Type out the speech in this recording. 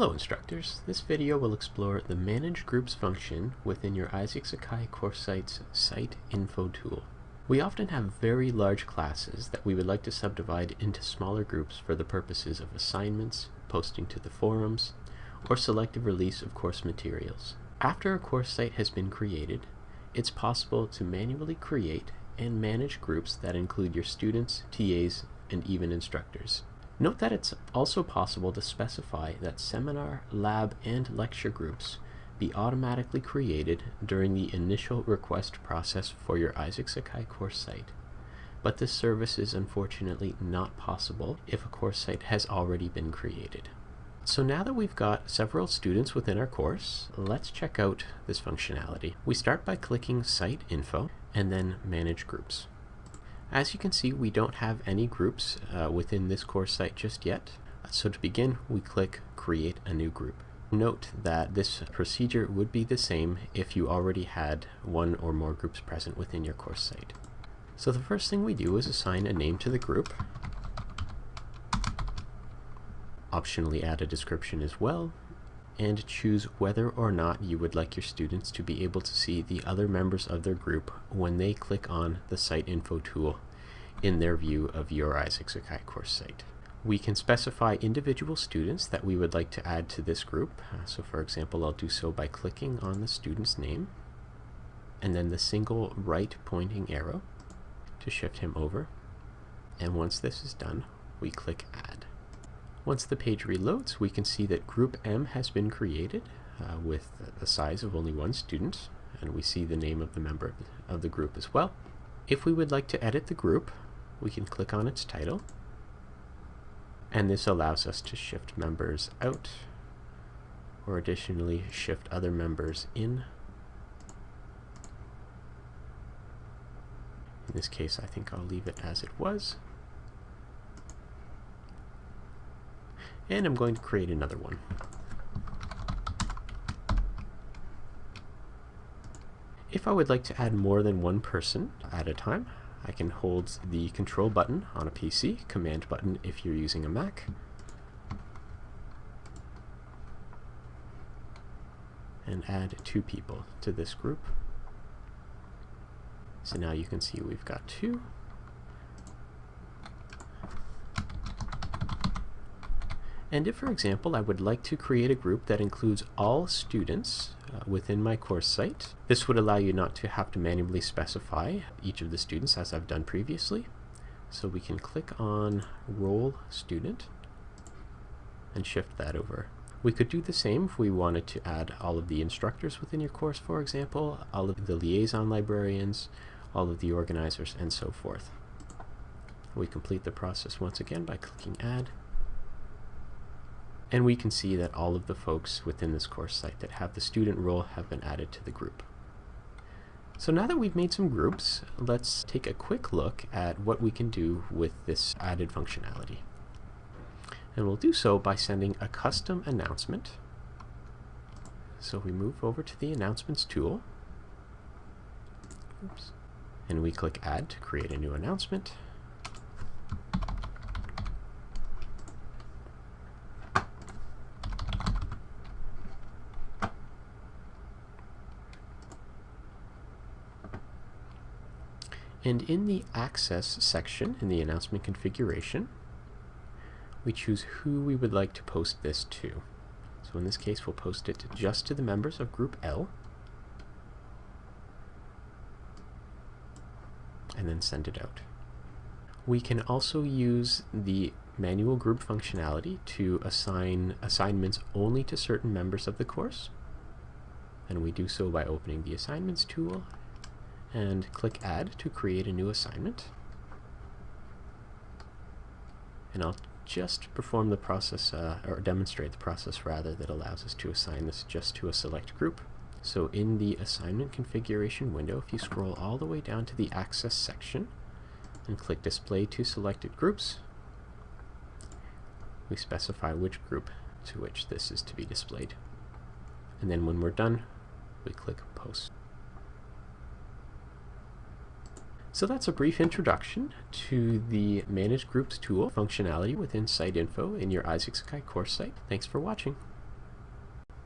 Hello instructors, this video will explore the Manage Groups function within your Isaac Sakai course site's Site Info tool. We often have very large classes that we would like to subdivide into smaller groups for the purposes of assignments, posting to the forums, or selective release of course materials. After a course site has been created, it's possible to manually create and manage groups that include your students, TAs, and even instructors. Note that it's also possible to specify that seminar, lab, and lecture groups be automatically created during the initial request process for your Isaac Sakai course site. But this service is unfortunately not possible if a course site has already been created. So now that we've got several students within our course, let's check out this functionality. We start by clicking Site Info and then Manage Groups. As you can see, we don't have any groups uh, within this course site just yet. So to begin, we click Create a New Group. Note that this procedure would be the same if you already had one or more groups present within your course site. So the first thing we do is assign a name to the group. Optionally add a description as well, and choose whether or not you would like your students to be able to see the other members of their group when they click on the Site Info tool in their view of your Isaac Sakai course site. We can specify individual students that we would like to add to this group. Uh, so for example, I'll do so by clicking on the student's name and then the single right pointing arrow to shift him over. And once this is done, we click Add. Once the page reloads, we can see that Group M has been created uh, with the size of only one student, and we see the name of the member of the group as well. If we would like to edit the group, we can click on its title, and this allows us to shift members out, or additionally shift other members in. In this case, I think I'll leave it as it was. And I'm going to create another one. If I would like to add more than one person at a time, I can hold the control button on a PC, command button if you're using a Mac, and add two people to this group. So now you can see we've got two. And if, for example, I would like to create a group that includes all students uh, within my course site, this would allow you not to have to manually specify each of the students as I've done previously. So we can click on Role Student and shift that over. We could do the same if we wanted to add all of the instructors within your course, for example, all of the liaison librarians, all of the organizers, and so forth. We complete the process once again by clicking Add and we can see that all of the folks within this course site that have the student role have been added to the group. So now that we've made some groups, let's take a quick look at what we can do with this added functionality. And we'll do so by sending a custom announcement. So we move over to the announcements tool. Oops. And we click add to create a new announcement. And in the Access section, in the announcement configuration, we choose who we would like to post this to. So in this case, we'll post it just to the members of Group L, and then send it out. We can also use the manual group functionality to assign assignments only to certain members of the course. And we do so by opening the Assignments tool and click Add to create a new assignment. And I'll just perform the process, uh, or demonstrate the process rather, that allows us to assign this just to a select group. So in the assignment configuration window, if you scroll all the way down to the Access section and click Display to Selected Groups, we specify which group to which this is to be displayed. And then when we're done, we click Post. So that's a brief introduction to the Manage Groups tool functionality within Site Info in your Isaac Sakai course site. Thanks for watching.